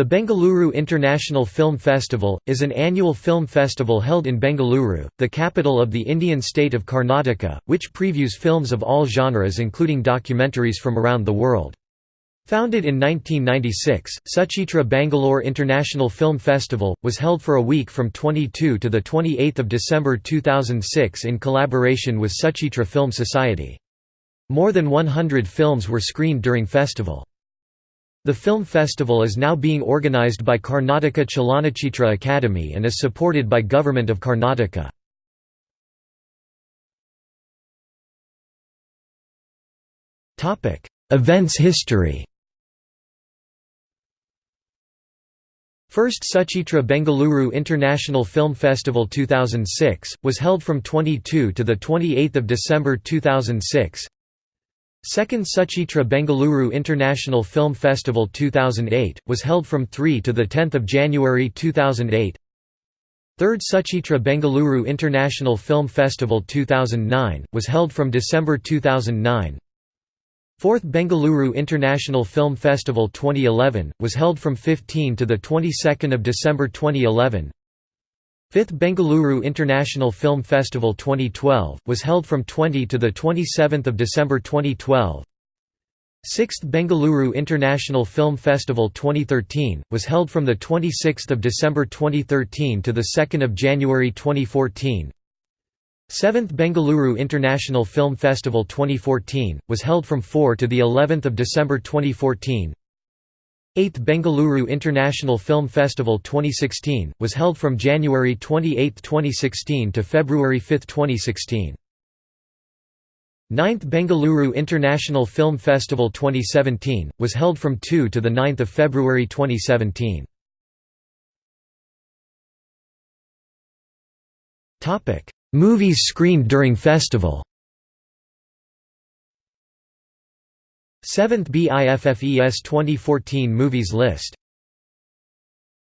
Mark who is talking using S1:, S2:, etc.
S1: The Bengaluru International Film Festival, is an annual film festival held in Bengaluru, the capital of the Indian state of Karnataka, which previews films of all genres including documentaries from around the world. Founded in 1996, Suchitra Bangalore International Film Festival, was held for a week from 22 to 28 December 2006 in collaboration with Suchitra Film Society. More than 100 films were screened during festival. The film festival is now being organized by Karnataka Chalanachitra Academy and is supported by Government of Karnataka. Events history First Suchitra Bengaluru International Film Festival 2006, was held from 22 to 28 December 2006 Second Suchitra Bengaluru International Film Festival 2008, was held from 3 to 10 January 2008 Third Suchitra Bengaluru International Film Festival 2009, was held from December 2009 Fourth Bengaluru International Film Festival 2011, was held from 15 to 22 December 2011 Fifth Bengaluru International Film Festival 2012, was held from 20 to 27 December 2012 Sixth Bengaluru International Film Festival 2013, was held from 26 December 2013 to 2 January 2014 Seventh Bengaluru International Film Festival 2014, was held from 4 to the 11th of December 2014 8th Bengaluru International Film Festival 2016, was held from January 28, 2016 to February 5, 2016. 9th Bengaluru International Film Festival 2017, was held from 2 to 9 February 2017. Movies screened during festival 7th BIFFES 2014 Movies list